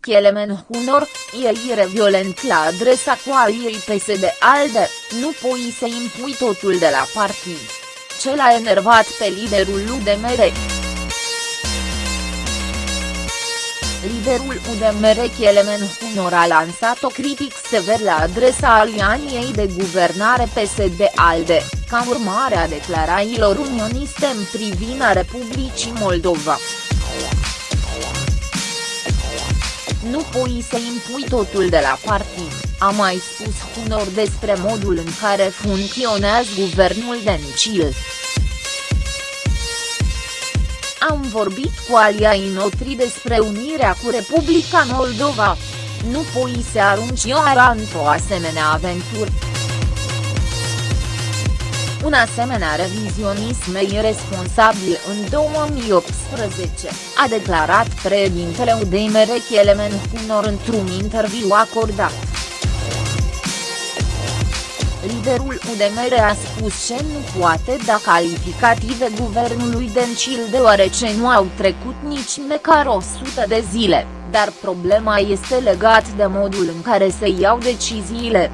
Kelemen Hunor, ieire violent la adresa coaliei PSD-ALDE, nu poi să impui totul de la partid. Ce l-a enervat pe liderul UDMR. Liderul UDMR Kelemen Hunor a lansat o critic sever la adresa alianiei de guvernare PSD-ALDE, ca urmare a declarațiilor unioniste în privința Republicii Moldova. Nu pui să impui totul de la partid, a mai spus Hunor despre modul în care funcționează guvernul Dencil. Am vorbit cu aliai noștri despre unirea cu Republica Moldova. Nu pui să arunci Ioara într-o asemenea aventură. Un asemenea revizionism e irresponsabil în 2018, a declarat președintele UDMR Kelemen Hunor într-un interviu acordat. Liderul UDMR a spus că nu poate da calificative guvernului Dencil deoarece nu au trecut nici măcar 100 de zile, dar problema este legat de modul în care se iau deciziile.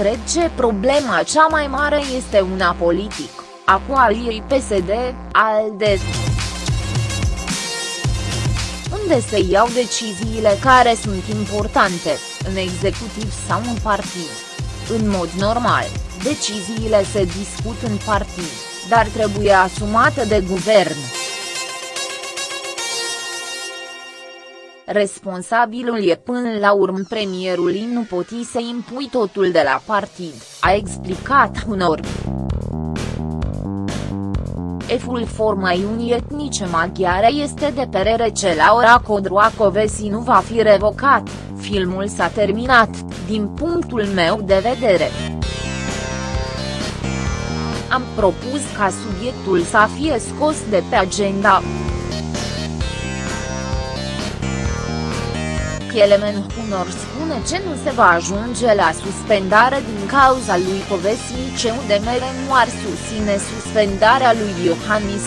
Cred că problema cea mai mare este una politic, a coaliei PSD, ALDE. Unde se iau deciziile care sunt importante, în executiv sau în partid. În mod normal, deciziile se discut în partid, dar trebuie asumate de guvern. Responsabilul e până la urmă premierul nu poti să impui totul de la partid, a explicat unor. Eful formei unii etnice maghiare este de perere ce Laura Codroacovesi nu va fi revocat, filmul s-a terminat, din punctul meu de vedere. Am propus ca subiectul să fie scos de pe agenda. Kelemen Hunor spune ce nu se va ajunge la suspendare din cauza lui Povesi ce UDMR nu ar susține suspendarea lui Iohannis.